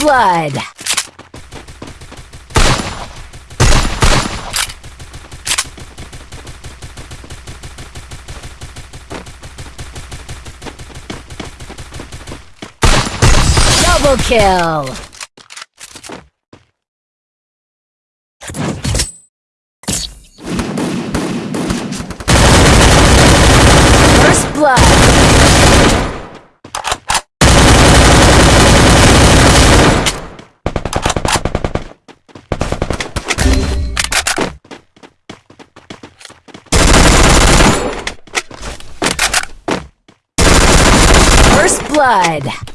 blood. Double kill. First blood. First blood.